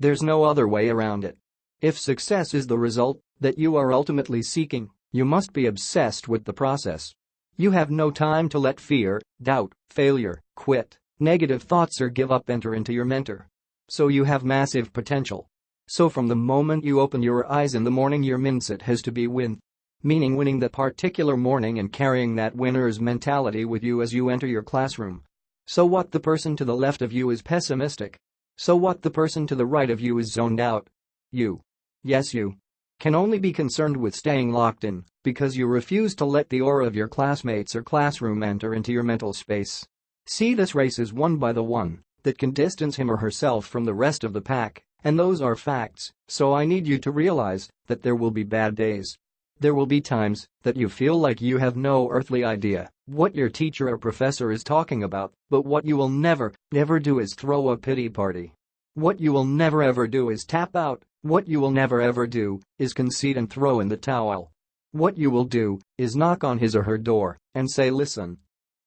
There's no other way around it. If success is the result that you are ultimately seeking, you must be obsessed with the process. You have no time to let fear, doubt, failure, quit, negative thoughts or give up enter into your mentor. So you have massive potential. So from the moment you open your eyes in the morning your mindset has to be win. Meaning winning that particular morning and carrying that winner's mentality with you as you enter your classroom. So what the person to the left of you is pessimistic. So what the person to the right of you is zoned out. You. Yes you. Can only be concerned with staying locked in because you refuse to let the aura of your classmates or classroom enter into your mental space. See this race is won by the one that can distance him or herself from the rest of the pack and those are facts, so I need you to realize that there will be bad days. There will be times that you feel like you have no earthly idea what your teacher or professor is talking about, but what you will never, never do is throw a pity party. What you will never ever do is tap out, what you will never ever do is concede and throw in the towel. What you will do is knock on his or her door and say listen.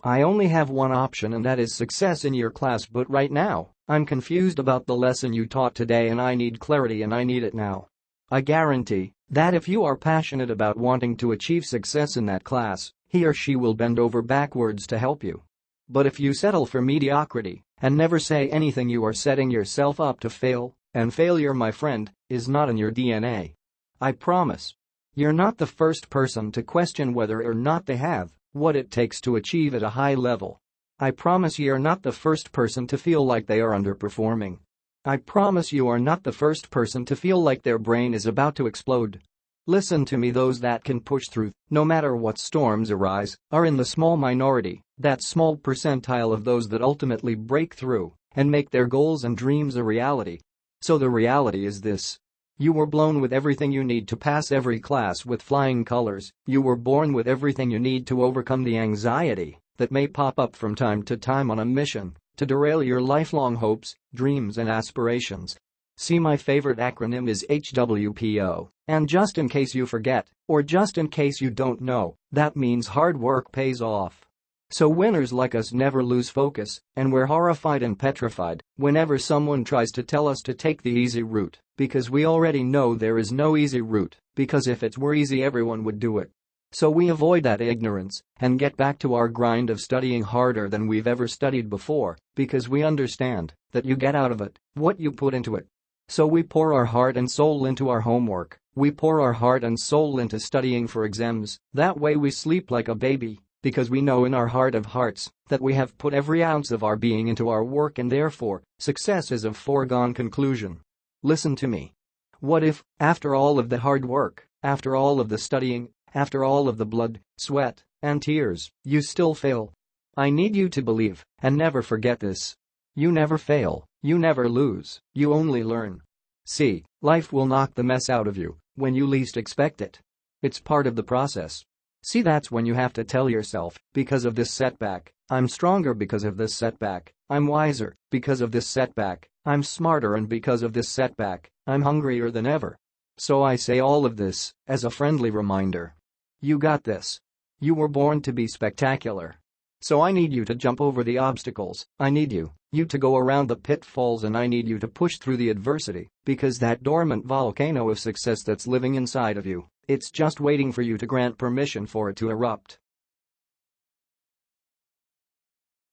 I only have one option and that is success in your class but right now, I'm confused about the lesson you taught today and I need clarity and I need it now. I guarantee that if you are passionate about wanting to achieve success in that class, he or she will bend over backwards to help you. But if you settle for mediocrity and never say anything you are setting yourself up to fail, and failure my friend, is not in your DNA. I promise. You're not the first person to question whether or not they have what it takes to achieve at a high level. I promise you're not the first person to feel like they are underperforming. I promise you are not the first person to feel like their brain is about to explode. Listen to me those that can push through, no matter what storms arise, are in the small minority, that small percentile of those that ultimately break through and make their goals and dreams a reality. So the reality is this. You were blown with everything you need to pass every class with flying colors, you were born with everything you need to overcome the anxiety that may pop up from time to time on a mission to derail your lifelong hopes, dreams and aspirations. See my favorite acronym is HWPO, and just in case you forget, or just in case you don't know, that means hard work pays off. So winners like us never lose focus, and we're horrified and petrified whenever someone tries to tell us to take the easy route, because we already know there is no easy route, because if it were easy everyone would do it. So we avoid that ignorance and get back to our grind of studying harder than we've ever studied before because we understand that you get out of it what you put into it. So we pour our heart and soul into our homework, we pour our heart and soul into studying for exams, that way we sleep like a baby because we know in our heart of hearts that we have put every ounce of our being into our work and therefore, success is a foregone conclusion. Listen to me. What if, after all of the hard work, after all of the studying, after all of the blood, sweat, and tears, you still fail. I need you to believe and never forget this. You never fail, you never lose, you only learn. See, life will knock the mess out of you when you least expect it. It's part of the process. See that's when you have to tell yourself, because of this setback, I'm stronger because of this setback, I'm wiser because of this setback, I'm smarter and because of this setback, I'm hungrier than ever. So I say all of this as a friendly reminder. You got this. You were born to be spectacular. So I need you to jump over the obstacles, I need you, you to go around the pitfalls and I need you to push through the adversity, because that dormant volcano of success that's living inside of you, it's just waiting for you to grant permission for it to erupt.